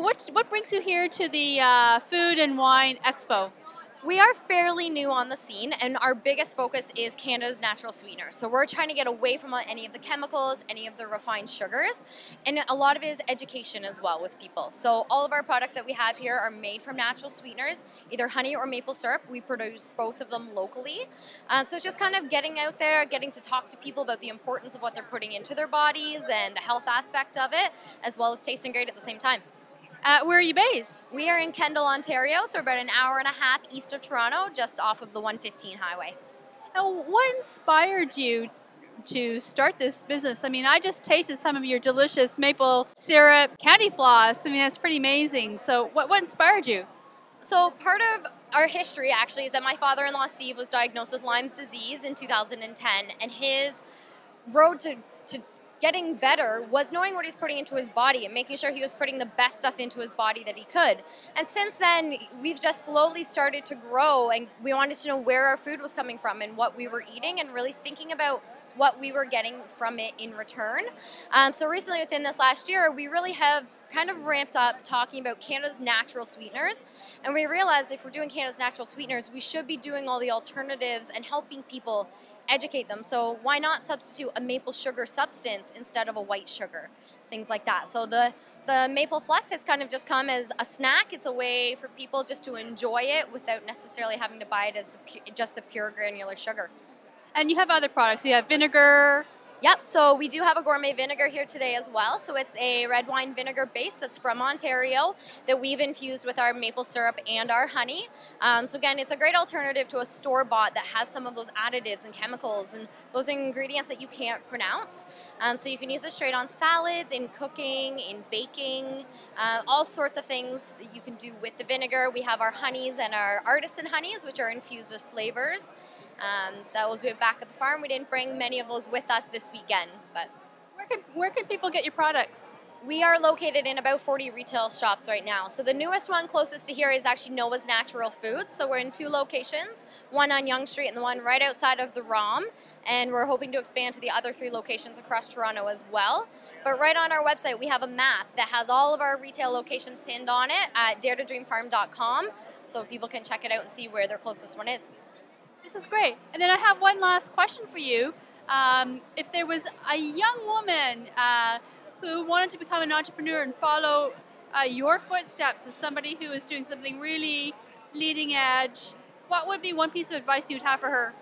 what what brings you here to the uh, Food and Wine Expo? We are fairly new on the scene, and our biggest focus is Canada's natural sweeteners. So we're trying to get away from any of the chemicals, any of the refined sugars, and a lot of it is education as well with people. So all of our products that we have here are made from natural sweeteners, either honey or maple syrup. We produce both of them locally. Um, so it's just kind of getting out there, getting to talk to people about the importance of what they're putting into their bodies and the health aspect of it, as well as tasting great at the same time. Uh, where are you based? We are in Kendal, Ontario, so about an hour and a half east of Toronto, just off of the 115 highway. Now, what inspired you to start this business? I mean, I just tasted some of your delicious maple syrup candy floss. I mean, that's pretty amazing. So, what, what inspired you? So, part of our history actually is that my father in law, Steve, was diagnosed with Lyme's disease in 2010, and his road to, to getting better was knowing what he's putting into his body and making sure he was putting the best stuff into his body that he could. And since then, we've just slowly started to grow and we wanted to know where our food was coming from and what we were eating and really thinking about what we were getting from it in return. Um, so recently, within this last year, we really have kind of ramped up talking about Canada's natural sweeteners. And we realized if we're doing Canada's natural sweeteners, we should be doing all the alternatives and helping people educate them. So why not substitute a maple sugar substance instead of a white sugar? Things like that. So the the maple fluff has kind of just come as a snack. It's a way for people just to enjoy it without necessarily having to buy it as the just the pure granular sugar. And you have other products. You have vinegar, Yep, so we do have a gourmet vinegar here today as well. So it's a red wine vinegar base that's from Ontario that we've infused with our maple syrup and our honey. Um, so again, it's a great alternative to a store bought that has some of those additives and chemicals and those ingredients that you can't pronounce. Um, so you can use it straight on salads, in cooking, in baking, uh, all sorts of things that you can do with the vinegar. We have our honeys and our artisan honeys, which are infused with flavors. Um, that was back at the farm. We didn't bring many of those with us this weekend, but where can where can people get your products? We are located in about 40 retail shops right now. So the newest one closest to here is actually Noah's Natural Foods. So we're in two locations, one on Yonge Street and the one right outside of the ROM. And we're hoping to expand to the other three locations across Toronto as well. But right on our website, we have a map that has all of our retail locations pinned on it at daretodreamfarm.com. So people can check it out and see where their closest one is. This is great. And then I have one last question for you. Um, if there was a young woman uh, who wanted to become an entrepreneur and follow uh, your footsteps as somebody who is doing something really leading edge, what would be one piece of advice you'd have for her?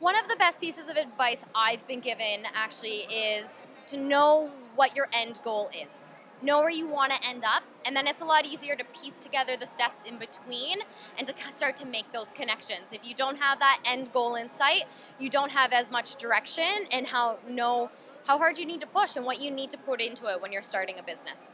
One of the best pieces of advice I've been given actually is to know what your end goal is know where you want to end up, and then it's a lot easier to piece together the steps in between and to start to make those connections. If you don't have that end goal in sight, you don't have as much direction and how know how hard you need to push and what you need to put into it when you're starting a business.